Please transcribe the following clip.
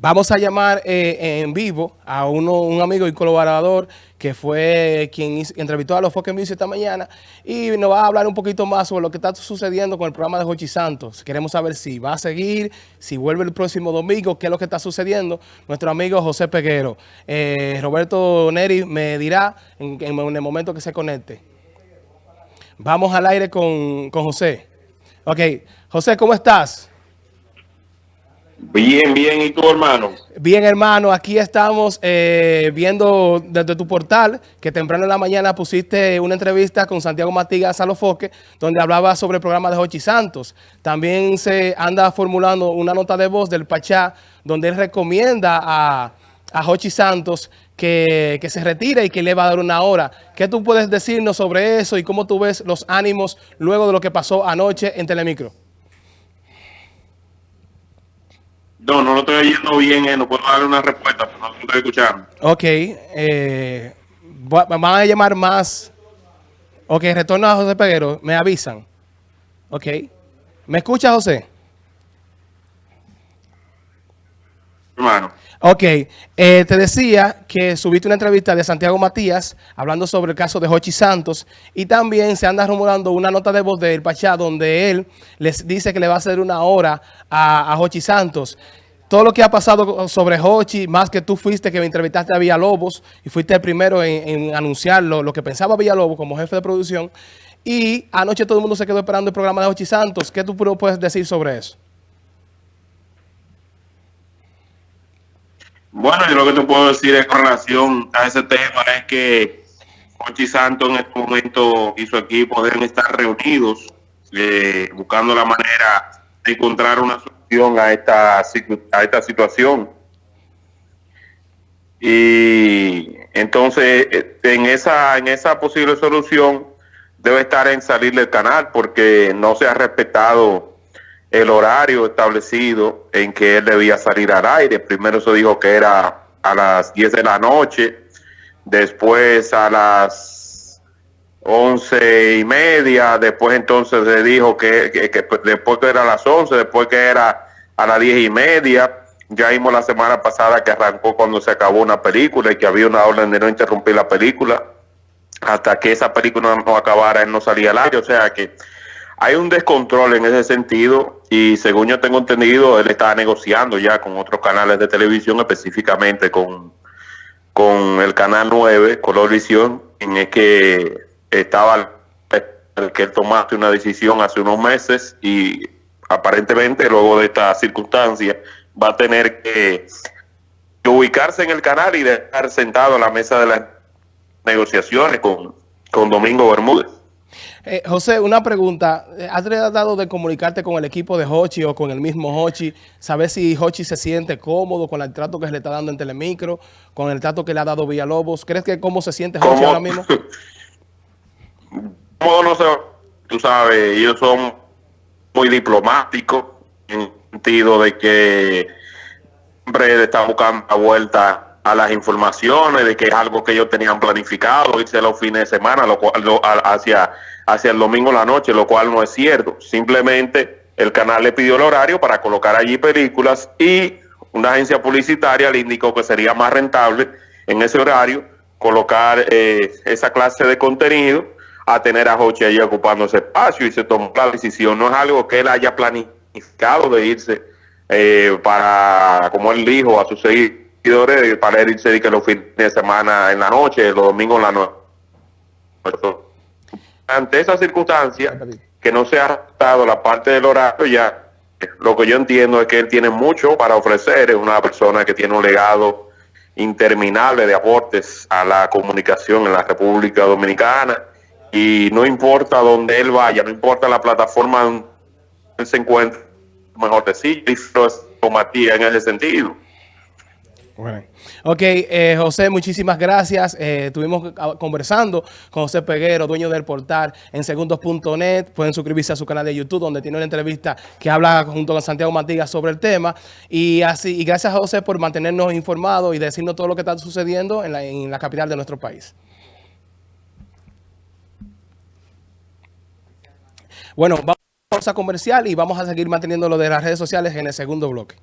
Vamos a llamar eh, en vivo a uno, un amigo y colaborador que fue quien entrevistó a los Foque Music esta mañana y nos va a hablar un poquito más sobre lo que está sucediendo con el programa de Jochi Santos. Queremos saber si va a seguir, si vuelve el próximo domingo, qué es lo que está sucediendo. Nuestro amigo José Peguero. Eh, Roberto Neri me dirá en, el momento que se conecte. Vamos al aire con, con José. Ok, José, ¿cómo estás? Bien, bien. ¿Y tu hermano? Bien, hermano. Aquí estamos eh, viendo desde tu portal que temprano en la mañana pusiste una entrevista con Santiago Matigas Salofoque, donde hablaba sobre el programa de Jochi Santos. También se anda formulando una nota de voz del Pachá, donde él recomienda a, a Jochi Santos que, que, se retire y que le va a dar una hora. ¿Qué tú puedes decirnos sobre eso y cómo tú ves los ánimos luego de lo que pasó anoche en Telemicro? No, no lo estoy oyendo bien, eh, no puedo darle una respuesta, pero no lo estoy escuchando. Ok, eh, van a llamar más. Ok, retorno a José Peguero, me avisan. Ok. ¿Me escucha, José? Ok, eh, te decía que subiste una entrevista de Santiago Matías hablando sobre el caso de Jochi Santos y también se anda rumorando una nota de voz del Pachá donde él les dice que le va a hacer una hora a, a Jochi Santos todo lo que ha pasado sobre Hochi, más que tú fuiste que me entrevistaste a Villalobos y fuiste el primero en, anunciar lo, que pensaba Villalobos como jefe de producción. Y anoche todo el mundo se quedó esperando el programa de Hochi Santos. ¿Qué tú puedes decir sobre eso? Bueno, yo lo que te puedo decir en relación a ese tema es que Hochi Santos en este momento y su equipo deben estar reunidos eh, buscando la manera de encontrar una solución a esta, a esta situación. Y entonces, eh, en esa, en esa posible solución, debe estar en salir del canal porque no se ha respetado el horario establecido en que él debía salir al aire. Primero se dijo que era a las 10 de la noche, después a las once y media, después entonces se dijo que, después que era a las once, después que era a las diez y media, ya vimos la semana pasada que arrancó cuando se acabó una película y que había una orden de no interrumpir la película. Hasta que esa película no acabara, él no salía al aire, o sea que hay un descontrol en ese sentido y según yo tengo entendido, él estaba negociando ya con otros canales de televisión, específicamente con, con el canal 9, Colorvisión, en el que estaba el que él tomaste una decisión hace unos meses y aparentemente luego de esta circunstancia va a tener que, ubicarse en el canal y dejar sentado a la mesa de las negociaciones con, con Domingo Bermúdez. Eh, José, una pregunta. ¿Has tratado de comunicarte con el equipo de Hochi o con el mismo Hochi? ¿Sabes si Hochi se siente cómodo con el trato que se le está dando en Telemicro, con el trato que le ha dado Villalobos? ¿Crees que cómo se siente Hochi ahora mismo? no sé, tú sabes, ellos son muy diplomáticos en el sentido de que siempre están buscando la vuelta a las informaciones, de que es algo que ellos tenían planificado, irse los fines de semana, lo cual hacia, hacia el domingo la noche, lo cual no es cierto. Simplemente el canal le pidió el horario para colocar allí películas y una agencia publicitaria le indicó que sería más rentable en ese horario colocar eh, esa clase de contenido a tener a Hochi allí ocupando ese espacio y se tomó la decisión. No es algo que él haya planificado de irse eh, para, como él dijo, a sus seguidores, para irse que los fines de semana en la noche, los domingos en la noche. Ante esa circunstancia, que no se ha adaptado la parte del horario, ya lo que yo entiendo es que él tiene mucho para ofrecer, es una persona que tiene un legado interminable de aportes a la comunicación en la República Dominicana y no importa dónde él vaya, no importa la plataforma donde él se encuentre, mejor decir, es Matías en ese sentido. Bueno. Ok, eh, José, muchísimas gracias. Eh, estuvimos conversando con José Peguero, dueño del portal en segundos.net. Pueden suscribirse a su canal de YouTube, donde tiene una entrevista que habla junto con Santiago Matigas sobre el tema. Y así y gracias José por mantenernos informados y decirnos todo lo que está sucediendo en la, en la capital de nuestro país. Bueno, vamos a pausa comercial y vamos a seguir manteniendo lo de las redes sociales en el segundo bloque.